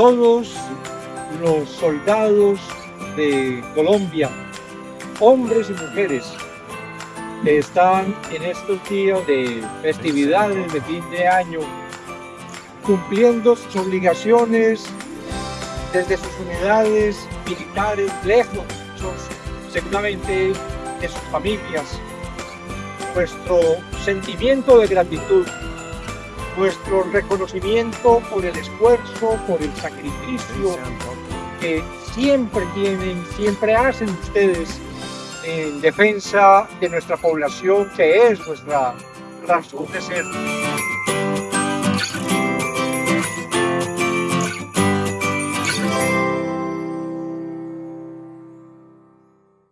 todos los soldados de Colombia, hombres y mujeres, que están en estos días de festividades de fin de año, cumpliendo sus obligaciones desde sus unidades militares, lejos, seguramente de sus familias. Nuestro sentimiento de gratitud, nuestro reconocimiento por el esfuerzo, por el sacrificio que siempre tienen, siempre hacen ustedes en defensa de nuestra población, que es nuestra razón de ser.